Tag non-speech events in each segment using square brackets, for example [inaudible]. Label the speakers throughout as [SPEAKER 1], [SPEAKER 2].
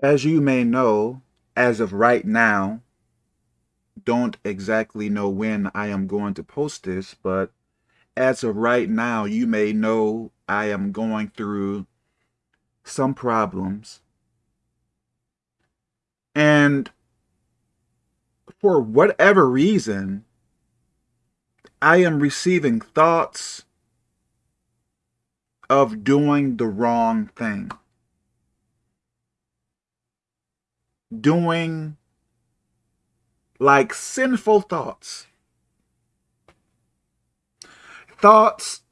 [SPEAKER 1] As you may know, as of right now, don't exactly know when I am going to post this, but as of right now, you may know I am going through some problems. And for whatever reason, I am receiving thoughts of doing the wrong thing. Doing like sinful thoughts. Thoughts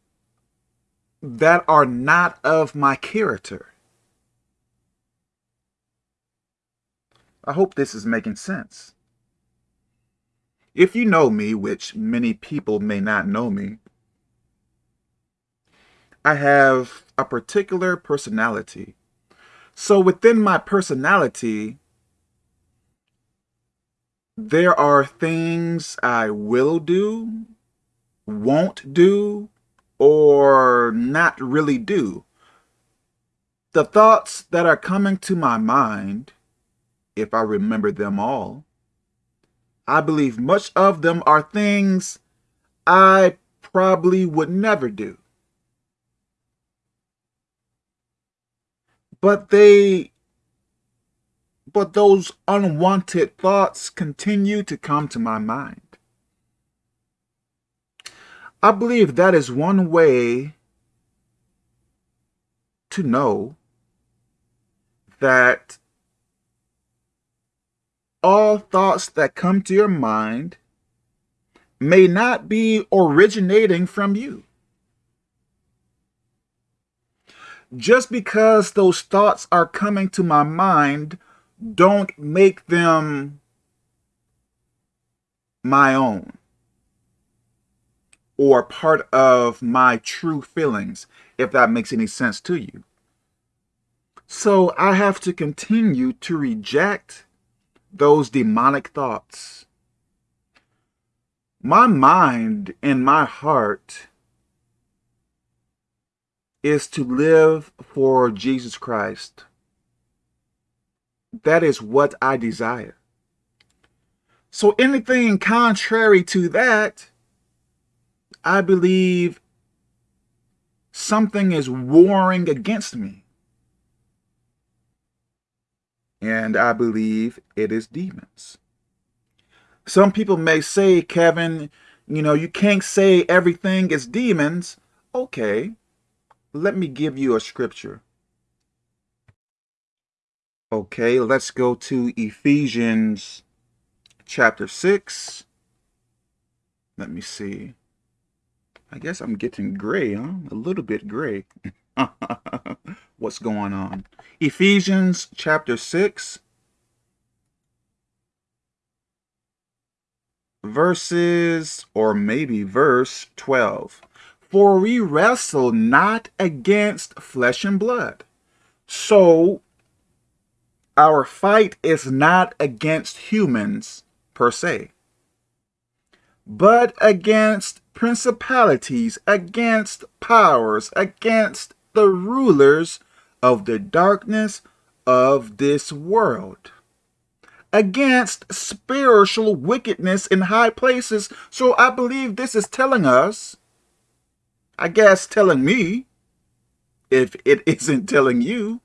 [SPEAKER 1] that are not of my character. I hope this is making sense. If you know me, which many people may not know me, I have a particular personality. So within my personality, there are things I will do, won't do, or not really do. The thoughts that are coming to my mind, if I remember them all, I believe much of them are things I probably would never do. But they, but those unwanted thoughts continue to come to my mind. I believe that is one way to know that all thoughts that come to your mind may not be originating from you. just because those thoughts are coming to my mind, don't make them my own or part of my true feelings, if that makes any sense to you. So I have to continue to reject those demonic thoughts. My mind and my heart is to live for Jesus Christ. That is what I desire. So anything contrary to that, I believe something is warring against me. And I believe it is demons. Some people may say, Kevin, you know, you can't say everything is demons. Okay, let me give you a scripture. Okay, let's go to Ephesians chapter 6. Let me see. I guess I'm getting gray, huh? A little bit gray. [laughs] What's going on? Ephesians chapter 6. Verses, or maybe verse 12. For we wrestle not against flesh and blood. So our fight is not against humans per se, but against principalities, against powers, against the rulers of the darkness of this world, against spiritual wickedness in high places. So I believe this is telling us I guess telling me, if it [laughs] isn't telling you,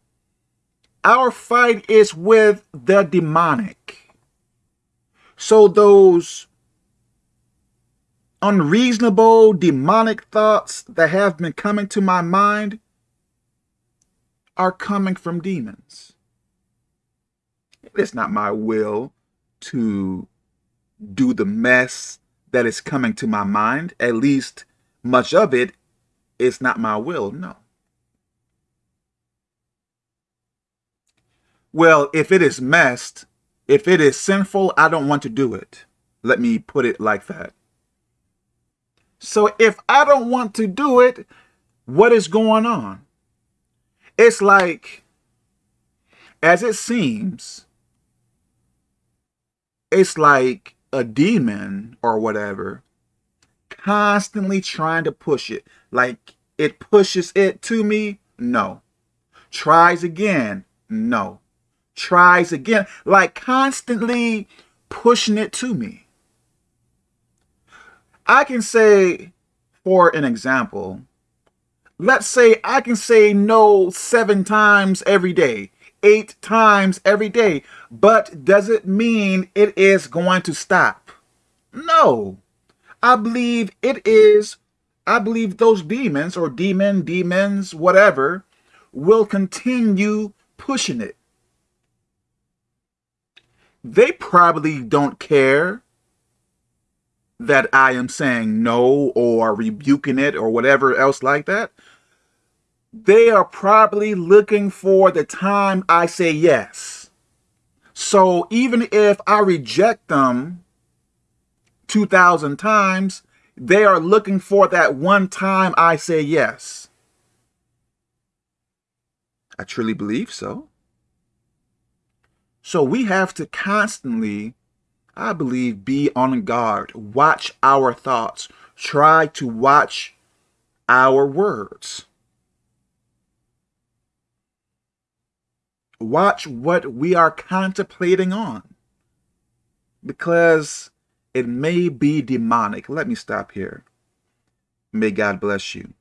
[SPEAKER 1] our fight is with the demonic. So those unreasonable demonic thoughts that have been coming to my mind are coming from demons. It's not my will to do the mess that is coming to my mind, at least much of it is not my will. No. Well, if it is messed, if it is sinful, I don't want to do it. Let me put it like that. So if I don't want to do it, what is going on? It's like, as it seems, it's like a demon or whatever constantly trying to push it. Like it pushes it to me? No. Tries again? No. Tries again, like constantly pushing it to me. I can say, for an example, let's say I can say no seven times every day, eight times every day, but does it mean it is going to stop? No. I believe it is, I believe those demons or demon, demons, whatever, will continue pushing it. They probably don't care that I am saying no or rebuking it or whatever else like that. They are probably looking for the time I say yes. So even if I reject them 2,000 times, they are looking for that one time I say yes. I truly believe so. So we have to constantly, I believe, be on guard, watch our thoughts, try to watch our words. Watch what we are contemplating on because it may be demonic. Let me stop here. May God bless you.